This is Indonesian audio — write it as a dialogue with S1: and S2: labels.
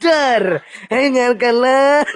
S1: sadar dengarkanlah